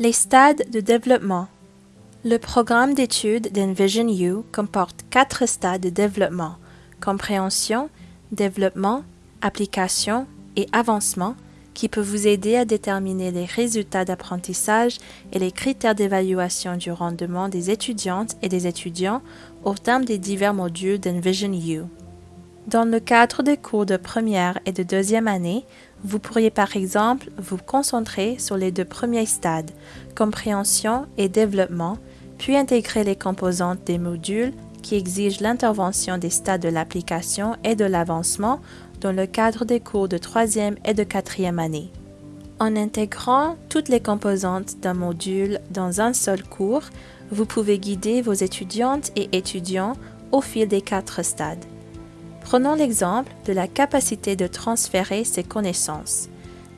Les stades de développement. Le programme d'études d'Envision U comporte quatre stades de développement compréhension, développement, application et avancement qui peut vous aider à déterminer les résultats d'apprentissage et les critères d'évaluation du rendement des étudiantes et des étudiants au terme des divers modules d'Envision U. Dans le cadre des cours de première et de deuxième année, vous pourriez par exemple vous concentrer sur les deux premiers stades, compréhension et développement, puis intégrer les composantes des modules qui exigent l'intervention des stades de l'application et de l'avancement dans le cadre des cours de troisième et de quatrième année. En intégrant toutes les composantes d'un module dans un seul cours, vous pouvez guider vos étudiantes et étudiants au fil des quatre stades. Prenons l'exemple de la capacité de transférer ses connaissances.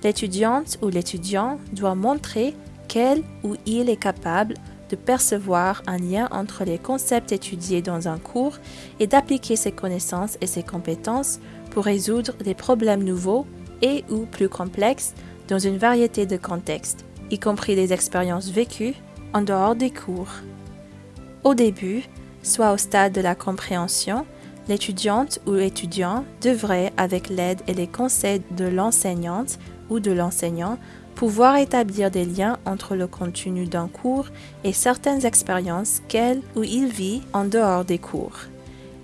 L'étudiante ou l'étudiant doit montrer qu'elle ou il est capable de percevoir un lien entre les concepts étudiés dans un cours et d'appliquer ses connaissances et ses compétences pour résoudre des problèmes nouveaux et ou plus complexes dans une variété de contextes, y compris des expériences vécues en dehors des cours. Au début, soit au stade de la compréhension, l'étudiante ou l'étudiant devrait, avec l'aide et les conseils de l'enseignante ou de l'enseignant, pouvoir établir des liens entre le contenu d'un cours et certaines expériences qu'elle ou il vit en dehors des cours,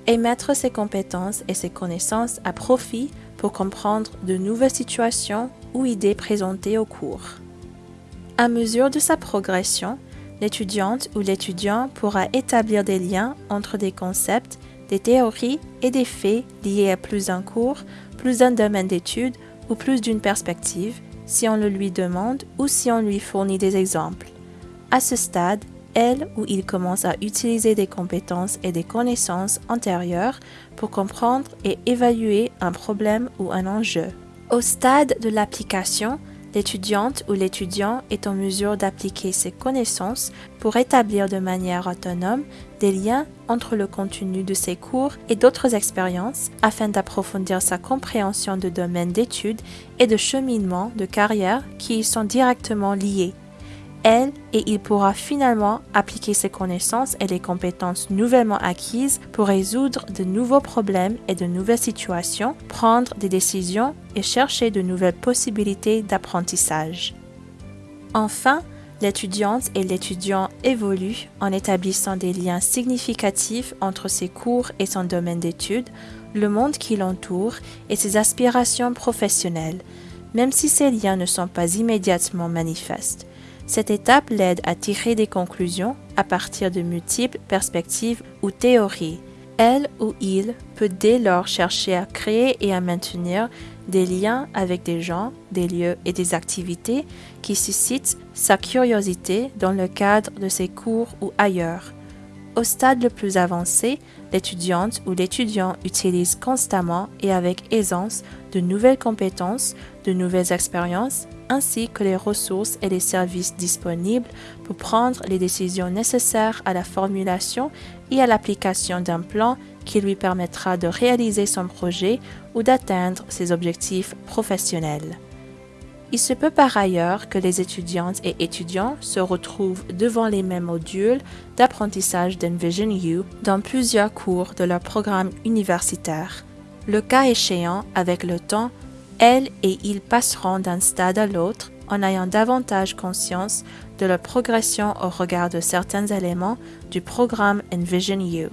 et mettre ses compétences et ses connaissances à profit pour comprendre de nouvelles situations ou idées présentées au cours. À mesure de sa progression, l'étudiante ou l'étudiant pourra établir des liens entre des concepts des théories et des faits liés à plus d'un cours, plus d'un domaine d'étude ou plus d'une perspective, si on le lui demande ou si on lui fournit des exemples. À ce stade, elle ou il commence à utiliser des compétences et des connaissances antérieures pour comprendre et évaluer un problème ou un enjeu. Au stade de l'application, l'étudiante ou l'étudiant est en mesure d'appliquer ses connaissances pour établir de manière autonome des liens entre le contenu de ses cours et d'autres expériences afin d'approfondir sa compréhension de domaines d'études et de cheminement de carrière qui y sont directement liés elle et il pourra finalement appliquer ses connaissances et les compétences nouvellement acquises pour résoudre de nouveaux problèmes et de nouvelles situations, prendre des décisions et chercher de nouvelles possibilités d'apprentissage. Enfin, l'étudiante et l'étudiant évoluent en établissant des liens significatifs entre ses cours et son domaine d'études, le monde qui l'entoure et ses aspirations professionnelles, même si ces liens ne sont pas immédiatement manifestes. Cette étape l'aide à tirer des conclusions à partir de multiples perspectives ou théories. Elle ou il peut dès lors chercher à créer et à maintenir des liens avec des gens, des lieux et des activités qui suscitent sa curiosité dans le cadre de ses cours ou ailleurs. Au stade le plus avancé, l'étudiante ou l'étudiant utilise constamment et avec aisance de nouvelles compétences, de nouvelles expériences, ainsi que les ressources et les services disponibles pour prendre les décisions nécessaires à la formulation et à l'application d'un plan qui lui permettra de réaliser son projet ou d'atteindre ses objectifs professionnels. Il se peut par ailleurs que les étudiantes et étudiants se retrouvent devant les mêmes modules d'apprentissage d'Envision U dans plusieurs cours de leur programme universitaire. Le cas échéant, avec le temps, elles et ils passeront d'un stade à l'autre en ayant davantage conscience de leur progression au regard de certains éléments du programme Envision.